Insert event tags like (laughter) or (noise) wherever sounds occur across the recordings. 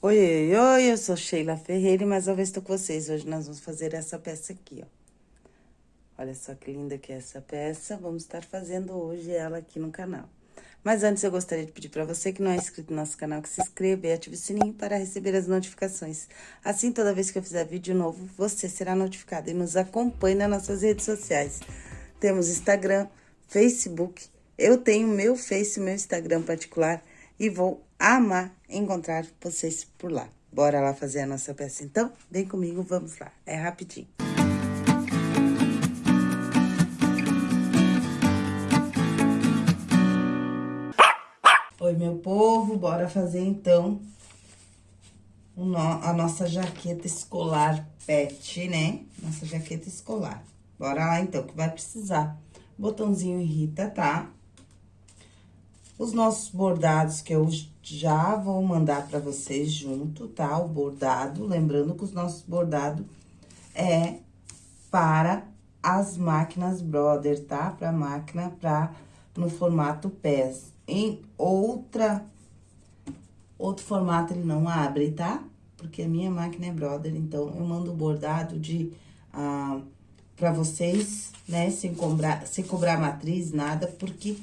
Oi, oi, eu sou Sheila Ferreira e mais uma vez estou com vocês. Hoje nós vamos fazer essa peça aqui, ó. Olha só que linda que é essa peça. Vamos estar fazendo hoje ela aqui no canal. Mas antes eu gostaria de pedir para você que não é inscrito no nosso canal, que se inscreva e ative o sininho para receber as notificações. Assim, toda vez que eu fizer vídeo novo, você será notificado e nos acompanhe nas nossas redes sociais. Temos Instagram, Facebook, eu tenho meu Face, meu Instagram particular e vou amar encontrar vocês por lá. Bora lá fazer a nossa peça, então? Vem comigo, vamos lá. É rapidinho. Oi, meu povo, bora fazer, então, a nossa jaqueta escolar pet, né? Nossa jaqueta escolar. Bora lá, então, que vai precisar. Botãozinho Rita, tá? Os nossos bordados que eu já vou mandar para vocês junto, tá? O bordado, lembrando que os nossos bordados é para as máquinas Brother, tá? Para máquina para no formato PES. Em outra outro formato ele não abre, tá? Porque a minha máquina é Brother, então eu mando o bordado de ah, para vocês, né, sem cobrar, sem cobrar matriz, nada, porque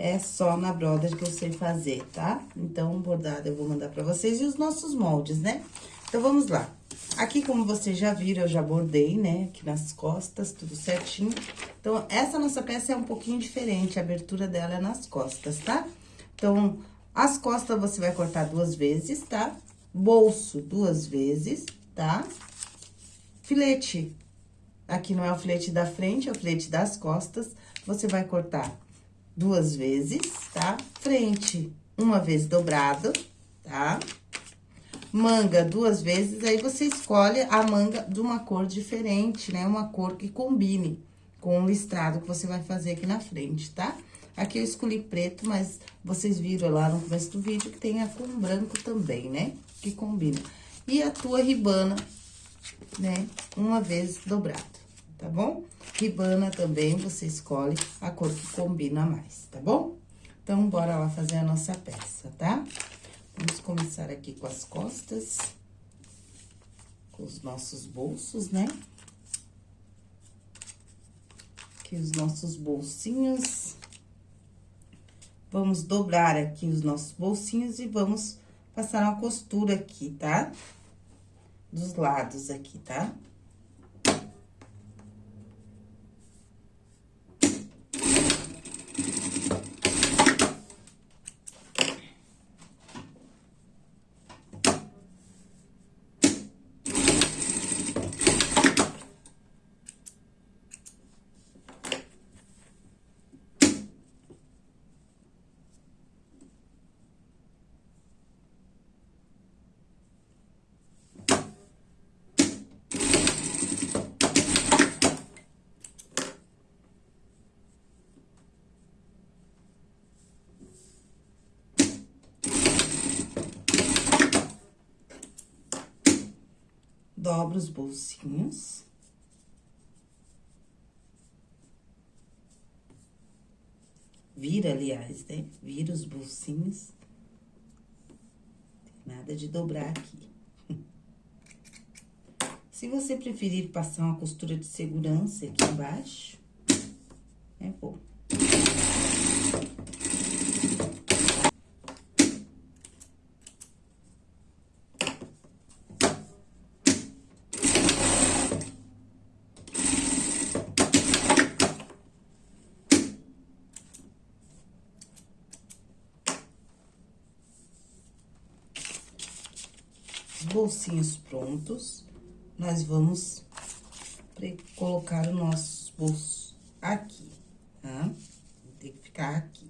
é só na Brother que eu sei fazer, tá? Então, bordado eu vou mandar pra vocês e os nossos moldes, né? Então, vamos lá. Aqui, como vocês já viram, eu já bordei, né? Aqui nas costas, tudo certinho. Então, essa nossa peça é um pouquinho diferente, a abertura dela é nas costas, tá? Então, as costas você vai cortar duas vezes, tá? Bolso duas vezes, tá? Filete, aqui não é o filete da frente, é o filete das costas. Você vai cortar duas vezes, tá? Frente, uma vez dobrado, tá? Manga duas vezes, aí você escolhe a manga de uma cor diferente, né? Uma cor que combine com o listrado que você vai fazer aqui na frente, tá? Aqui eu escolhi preto, mas vocês viram lá no começo do vídeo que tem a com branco também, né? Que combina. E a tua ribana, né? Uma vez dobrado tá bom? Ribana também, você escolhe a cor que combina mais, tá bom? Então, bora lá fazer a nossa peça, tá? Vamos começar aqui com as costas, com os nossos bolsos, né? Aqui os nossos bolsinhos. Vamos dobrar aqui os nossos bolsinhos e vamos passar uma costura aqui, tá? Dos lados aqui, tá? Tá? Dobra os bolsinhos. Vira, aliás, né? Vira os bolsinhos. Nada de dobrar aqui. (laughs) Se você preferir passar uma costura de segurança aqui embaixo, é bom. Bolsinhos prontos, nós vamos colocar o nosso bolso aqui, tá? Tem que ficar aqui.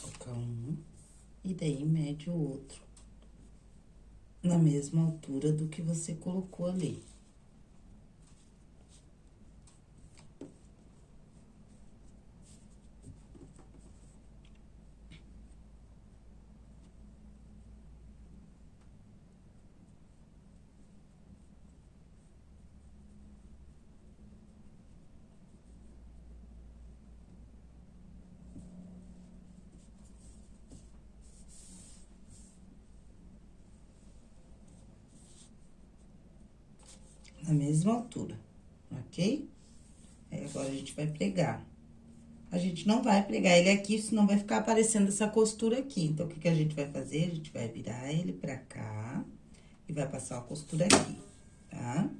colocar um, e daí mede o outro na mesma altura do que você colocou ali. na mesma altura, ok? Aí, agora, a gente vai pregar. A gente não vai pregar ele aqui, senão vai ficar aparecendo essa costura aqui. Então, o que, que a gente vai fazer? A gente vai virar ele pra cá e vai passar a costura aqui, tá? Tá?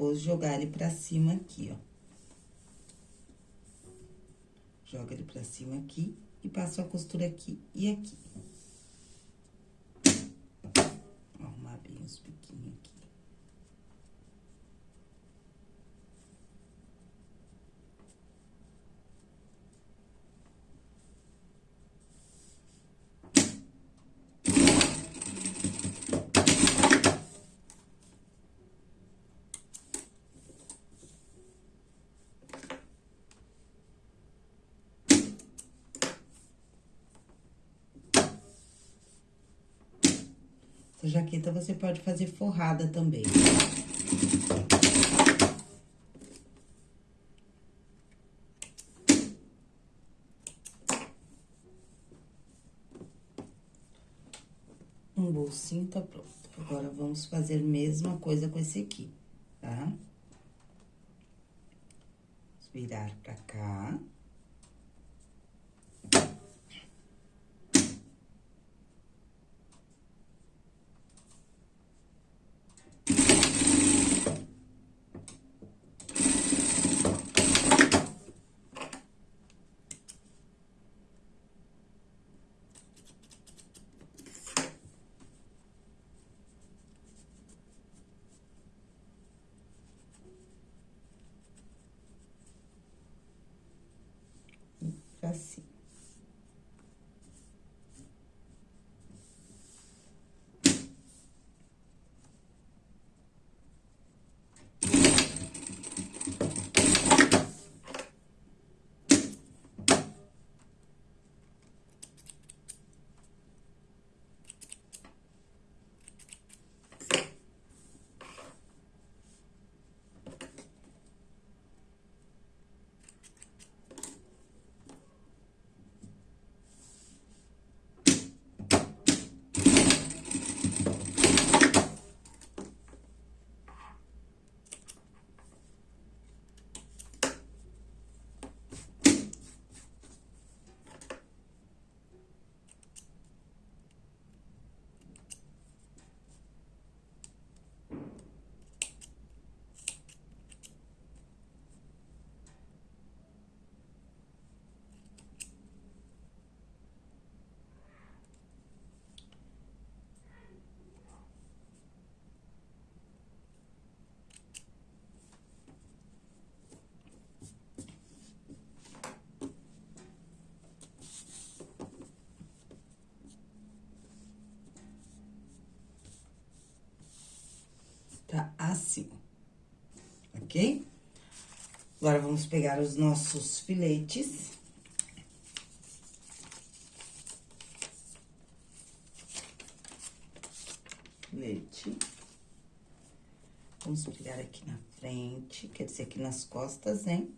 Depois jogar ele pra cima aqui, ó. Joga ele pra cima aqui e passo a costura aqui e aqui. Arrumar bem os biquinhos aqui. Essa jaqueta você pode fazer forrada também. Um bolsinho tá pronto. Agora, vamos fazer a mesma coisa com esse aqui, tá? Virar pra cá. Tá assim, ok? Agora, vamos pegar os nossos filetes. Filete. Vamos pegar aqui na frente, quer dizer, aqui nas costas, hein?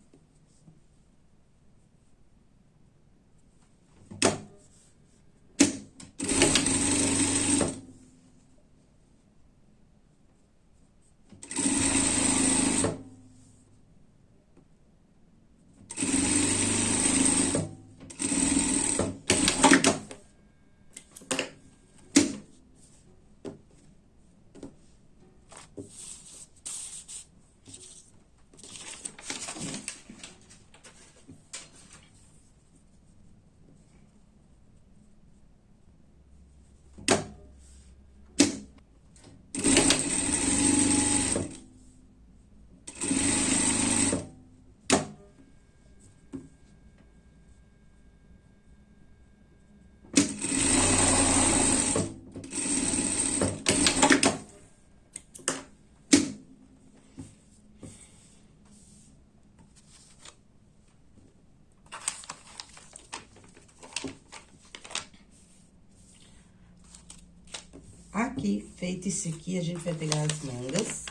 Aqui, feito isso aqui, a gente vai pegar as mangas.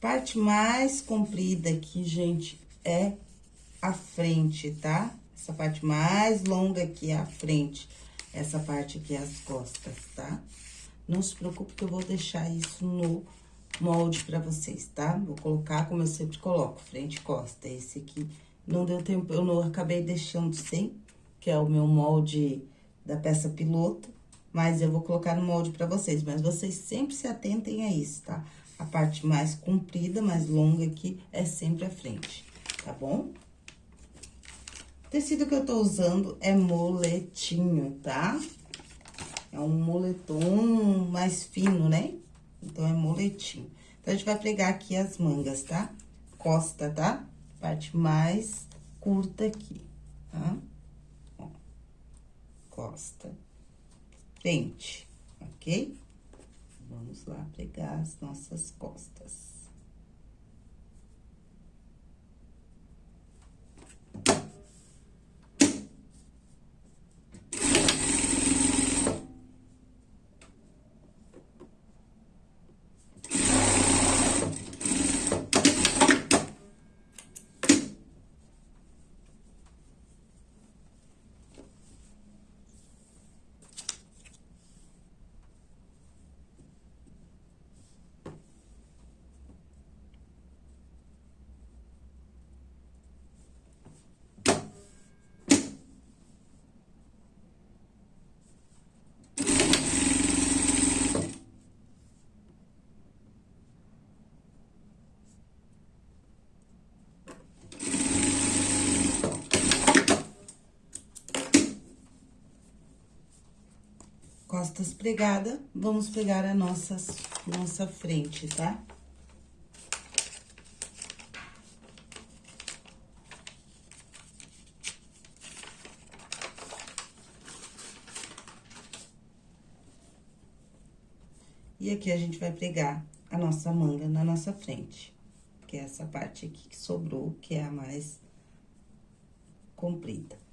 Parte mais comprida aqui, gente, é a frente, tá? Essa parte mais longa aqui é a frente. Essa parte aqui é as costas, tá? Não se preocupe que eu vou deixar isso no molde pra vocês, tá? Vou colocar como eu sempre coloco, frente e costa. Esse aqui não deu tempo, eu não acabei deixando sem, que é o meu molde da peça piloto, mas eu vou colocar no molde pra vocês. Mas vocês sempre se atentem a isso, tá? A parte mais comprida, mais longa aqui, é sempre a frente, tá bom? O tecido que eu tô usando é moletinho, tá? É um moletom mais fino, né? Então, é moletinho. Então, a gente vai pregar aqui as mangas, tá? Costa, tá? Parte mais curta aqui, tá? Costa. Frente, ok? Vamos lá pregar as nossas costas. Costas pregada, vamos pegar a nossas, nossa frente, tá? E aqui a gente vai pregar a nossa manga na nossa frente, que é essa parte aqui que sobrou, que é a mais comprida.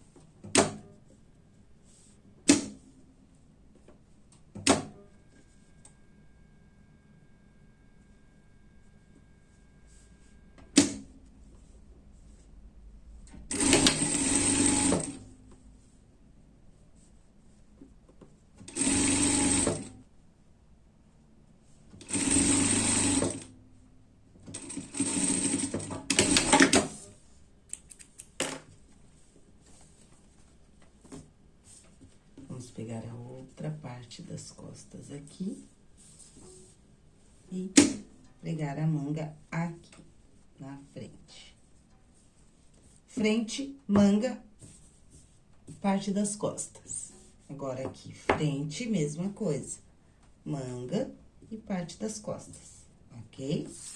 Pegar a outra parte das costas aqui. E pregar a manga aqui, na frente. Frente, manga, parte das costas. Agora, aqui, frente, mesma coisa. Manga e parte das costas, ok? Ok?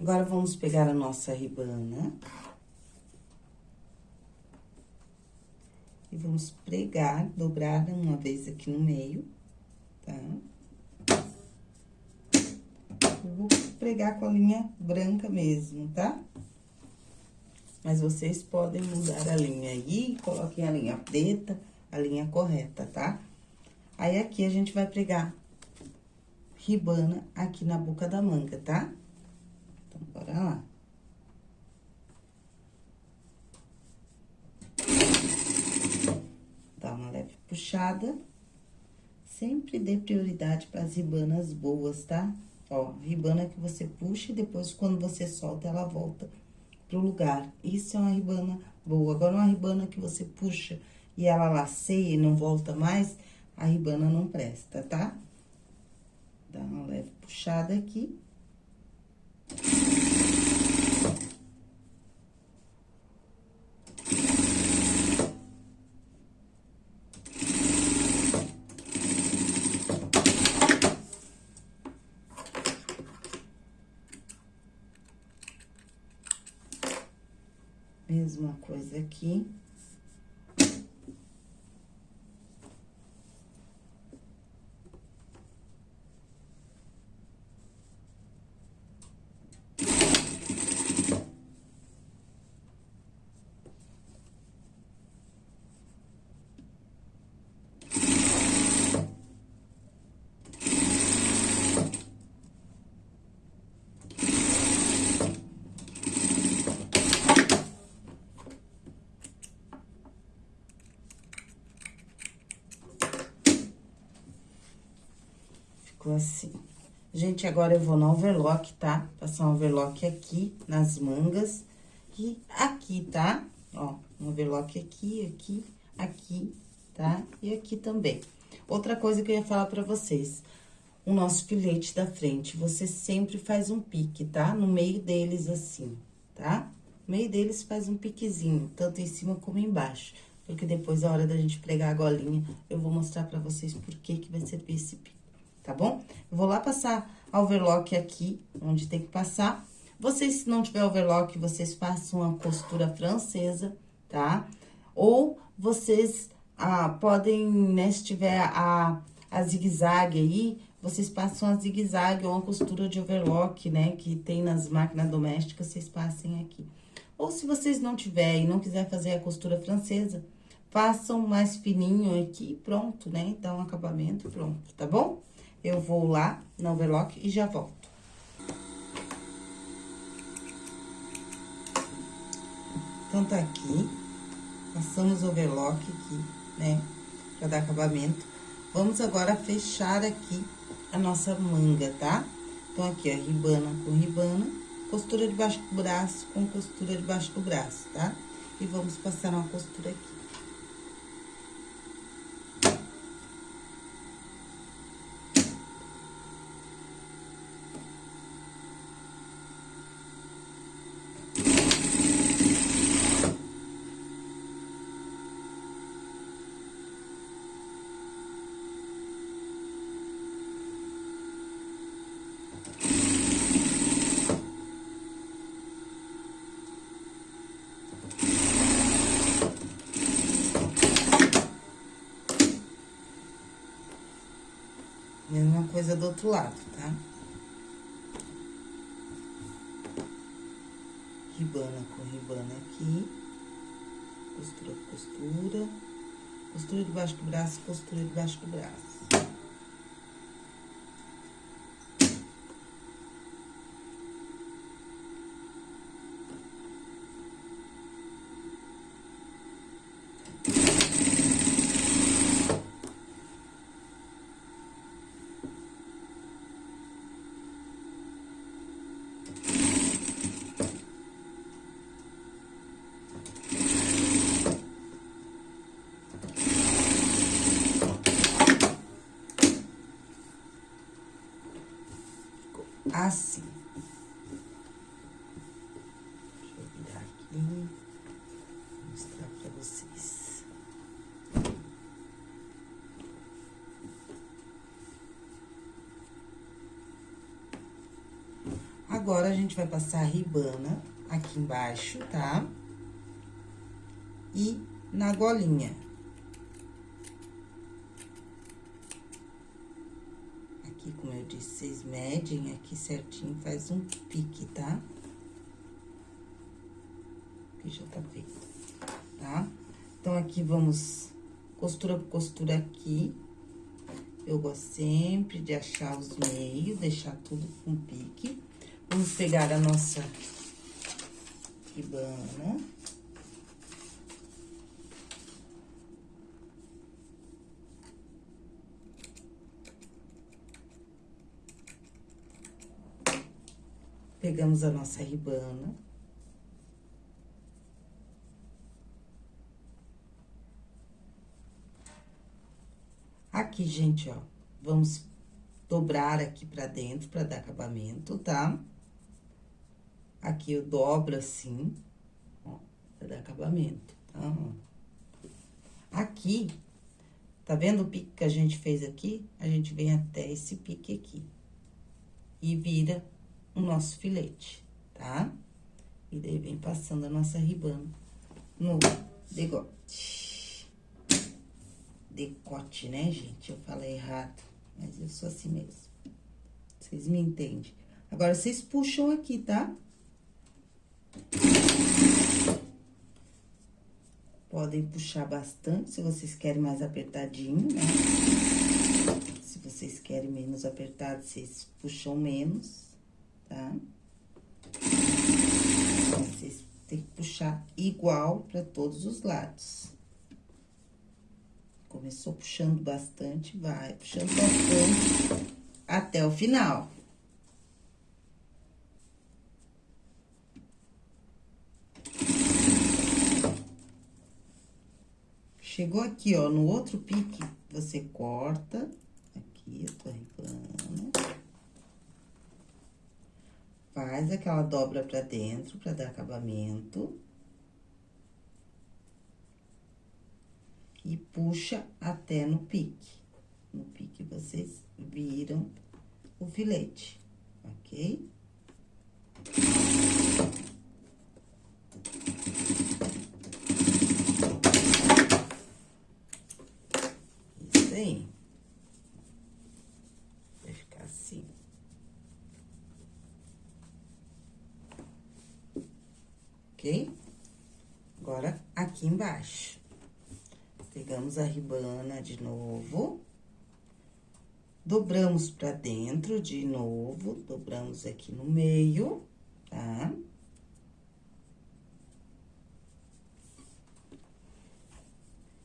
Agora, vamos pegar a nossa ribana. E vamos pregar, dobrar uma vez aqui no meio, tá? Eu vou pregar com a linha branca mesmo, tá? Mas vocês podem mudar a linha aí, coloquem a linha preta, a linha correta, tá? Aí, aqui, a gente vai pregar ribana aqui na boca da manga, tá? Bora lá. Dá uma leve puxada. Sempre dê prioridade para as ribanas boas, tá? Ó, ribana que você puxa e depois, quando você solta, ela volta pro lugar. Isso é uma ribana boa. Agora, uma ribana que você puxa e ela laceia e não volta mais, a ribana não presta, tá? Dá uma leve puxada aqui. coisa aqui. Assim. Gente, agora eu vou no overlock, tá? Passar um overlock aqui nas mangas e aqui, tá? Ó, um overlock aqui, aqui, aqui, tá? E aqui também. Outra coisa que eu ia falar pra vocês, o nosso filete da frente, você sempre faz um pique, tá? No meio deles, assim, tá? No meio deles faz um piquezinho, tanto em cima como embaixo. Porque depois, a hora da gente pregar a golinha, eu vou mostrar pra vocês por que que vai servir esse pique tá bom? Eu vou lá passar a overlock aqui, onde tem que passar. Vocês, se não tiver overlock, vocês façam uma costura francesa, tá? Ou vocês ah, podem, né, se tiver a, a zigue-zague aí, vocês passam a zigue-zague ou uma costura de overlock, né, que tem nas máquinas domésticas, vocês passem aqui. Ou se vocês não tiverem e não quiser fazer a costura francesa, façam mais fininho aqui, pronto, né? Dá um acabamento, pronto, tá bom? Eu vou lá no overlock e já volto. Então, tá aqui. Passamos o overlock aqui, né? Pra dar acabamento. Vamos agora fechar aqui a nossa manga, tá? Então, aqui, ó, ribana com ribana, costura debaixo do braço com costura debaixo do braço, tá? E vamos passar uma costura aqui. Mesma coisa do outro lado, tá? Ribana com ribana aqui. Costura costura. Costura debaixo do braço, costura debaixo do braço. Assim. Deixa eu virar aqui, mostrar pra vocês. Agora, a gente vai passar a ribana aqui embaixo, tá? E na golinha. Vocês medem aqui certinho, faz um pique, tá? Aqui já tá feito, tá? Então, aqui vamos costura por costura aqui. Eu gosto sempre de achar os meios, deixar tudo com pique. Vamos pegar a nossa ribana. Pegamos a nossa ribana. Aqui, gente, ó, vamos dobrar aqui pra dentro pra dar acabamento, tá? Aqui eu dobro assim, ó, pra dar acabamento, tá? Aqui, tá vendo o pique que a gente fez aqui? A gente vem até esse pique aqui. E vira o nosso filete, tá? E daí vem passando a nossa ribana no decote. Decote, né, gente? Eu falei errado, mas eu sou assim mesmo. Vocês me entendem. Agora, vocês puxam aqui, tá? Podem puxar bastante, se vocês querem mais apertadinho, né? Se vocês querem menos apertado, vocês puxam menos, tá? Vocês têm que puxar igual para todos os lados. Começou puxando bastante, vai puxando bastante até o final. Chegou aqui, ó, no outro pique, você corta. Aqui, eu tô arribando. Faz aquela dobra pra dentro, pra dar acabamento. E puxa até no pique. No pique, vocês viram o filete, ok? ok? Agora, aqui embaixo. Pegamos a ribana de novo. Dobramos pra dentro de novo, dobramos aqui no meio, tá?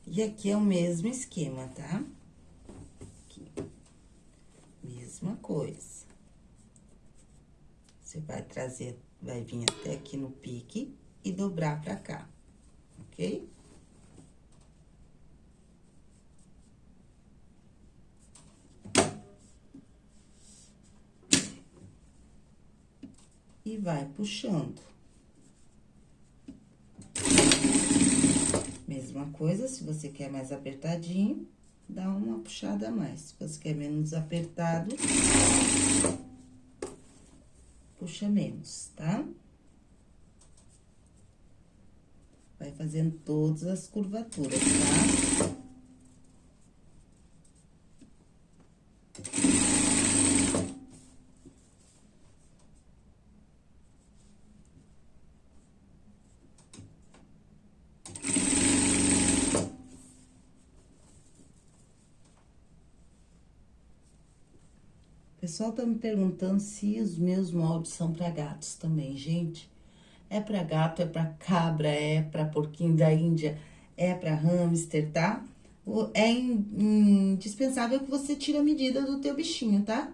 E aqui é o mesmo esquema, tá? Aqui. Mesma coisa. Você vai trazer, vai vir até aqui no pique e dobrar pra cá, ok? E vai puxando. Mesma coisa, se você quer mais apertadinho, dá uma puxada a mais. Se você quer menos apertado, puxa menos, tá? Vai fazendo todas as curvaturas, tá? Pessoal tá me perguntando se os meus moldes são para gatos também, gente. É para gato, é para cabra, é para porquinho da Índia, é para hamster, tá? É indispensável que você tire a medida do teu bichinho, tá?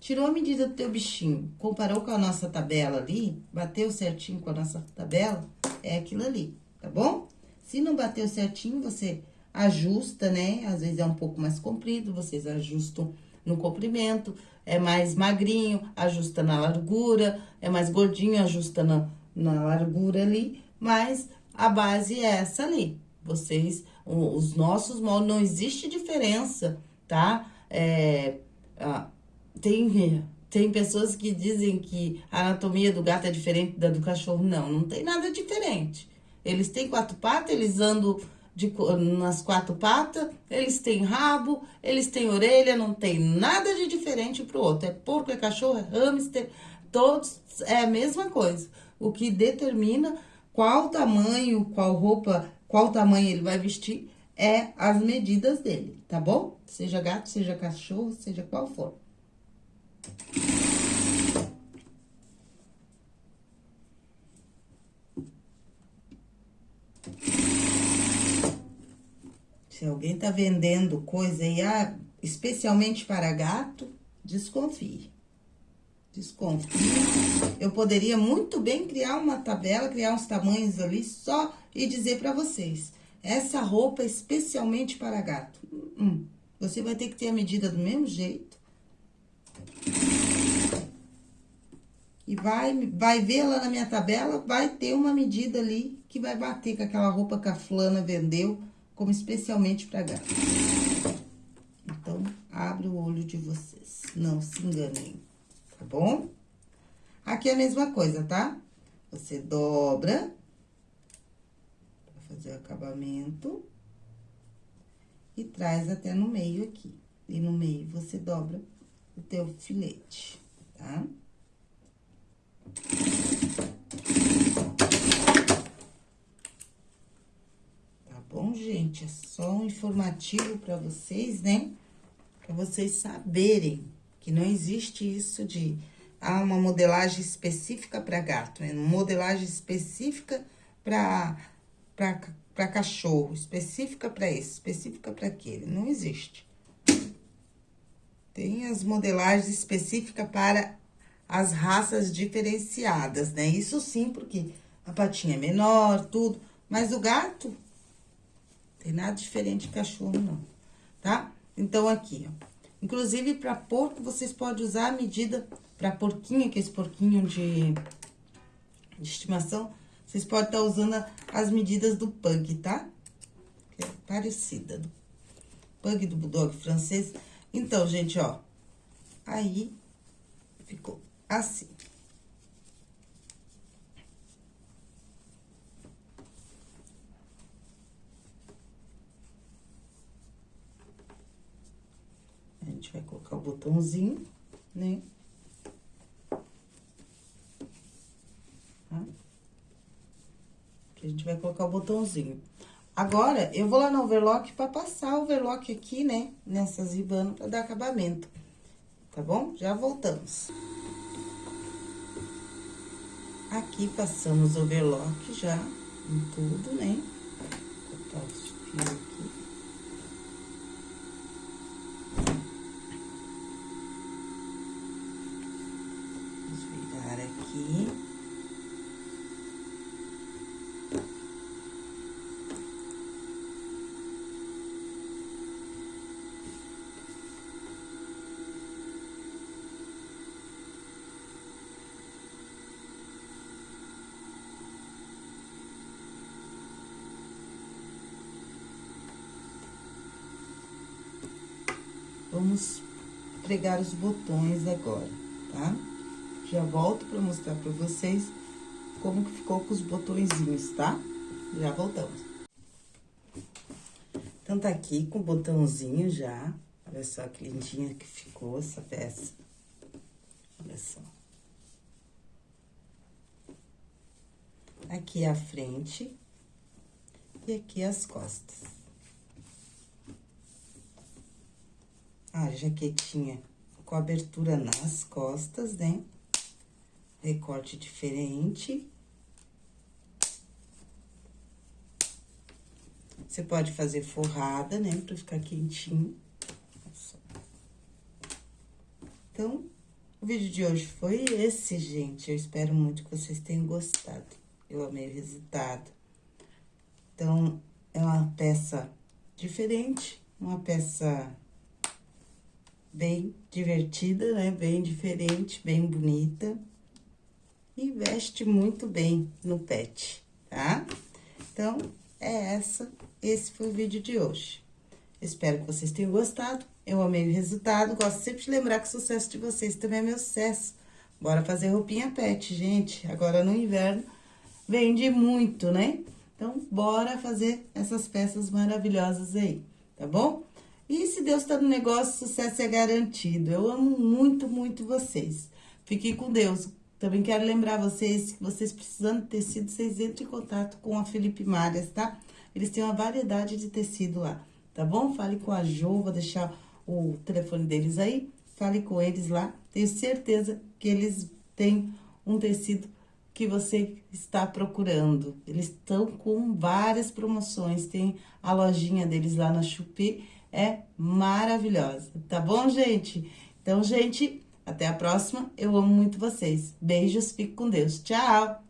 Tirou a medida do teu bichinho, comparou com a nossa tabela ali, bateu certinho com a nossa tabela, é aquilo ali, tá bom? Se não bateu certinho, você ajusta, né? Às vezes é um pouco mais comprido, vocês ajustam no comprimento, é mais magrinho, ajusta na largura, é mais gordinho, ajusta na, na largura ali, mas a base é essa ali. Vocês, os nossos moldes, não existe diferença, tá? É, tem, tem pessoas que dizem que a anatomia do gato é diferente da do cachorro. Não, não tem nada diferente. Eles têm quatro patas, eles andam de, nas quatro patas, eles têm rabo, eles têm orelha, não tem nada de diferente pro outro. É porco, é cachorro, é hamster, todos é a mesma coisa o que determina qual tamanho, qual roupa, qual tamanho ele vai vestir, é as medidas dele, tá bom? Seja gato, seja cachorro, seja qual for. Se alguém tá vendendo coisa aí, ah, especialmente para gato, desconfie desconfio. Eu poderia muito bem criar uma tabela, criar uns tamanhos ali só e dizer para vocês. Essa roupa é especialmente para gato. Hum, você vai ter que ter a medida do mesmo jeito. E vai, vai ver lá na minha tabela, vai ter uma medida ali que vai bater com aquela roupa que a fulana vendeu como especialmente para gato. Então, abre o olho de vocês, não se enganem tá bom? Aqui é a mesma coisa, tá? Você dobra, pra fazer o acabamento. E traz até no meio aqui. E no meio você dobra o teu filete, tá? Tá bom, gente? É só um informativo para vocês, né? Para vocês saberem que não existe isso de há uma modelagem específica para gato, é uma modelagem específica para para cachorro, específica para esse, específica para aquele, não existe. Tem as modelagens específicas para as raças diferenciadas, né? Isso sim, porque a patinha é menor, tudo, mas o gato tem nada diferente de cachorro, não, tá? Então, aqui, ó. Inclusive, para porco, vocês podem usar a medida para porquinho, que é esse porquinho de, de estimação, vocês podem estar tá usando as medidas do pug, tá? Que é parecida. Do pug do bulldog francês. Então, gente, ó. Aí, ficou assim. Gente vai colocar o botãozinho, né? Que a gente vai colocar o botãozinho. Agora, eu vou lá no overlock pra passar o overlock aqui, né? Nessas ribanas pra dar acabamento. Tá bom? Já voltamos. Aqui passamos o overlock já em tudo, né? Vou cortar os fios aqui. Vamos pregar os botões agora, tá? Já volto pra mostrar pra vocês como que ficou com os botõezinhos, tá? Já voltamos. Então, tá aqui com o botãozinho já. Olha só que lindinha que ficou essa peça. Olha só. Aqui a frente e aqui as costas. A jaquetinha com abertura nas costas, né? Recorte diferente. Você pode fazer forrada, né? Pra ficar quentinho. Então, o vídeo de hoje foi esse, gente. Eu espero muito que vocês tenham gostado. Eu amei o resultado. Então, é uma peça diferente, uma peça bem divertida, né? Bem diferente, bem bonita. E veste muito bem no pet, tá? Então, é essa, esse foi o vídeo de hoje. Espero que vocês tenham gostado. Eu amei o resultado. Gosto sempre de lembrar que o sucesso de vocês também é meu sucesso. Bora fazer roupinha pet, gente. Agora no inverno vende muito, né? Então, bora fazer essas peças maravilhosas aí, tá bom? E se Deus está no negócio, sucesso é garantido. Eu amo muito, muito vocês. Fiquem com Deus. Também quero lembrar vocês que vocês precisando de tecido, vocês entrem em contato com a Felipe Marias, tá? Eles têm uma variedade de tecido lá, tá bom? Fale com a Jo, vou deixar o telefone deles aí. Fale com eles lá. Tenho certeza que eles têm um tecido que você está procurando. Eles estão com várias promoções. Tem a lojinha deles lá na Chupi é maravilhosa, tá bom, gente? Então, gente, até a próxima. Eu amo muito vocês. Beijos, fique com Deus. Tchau!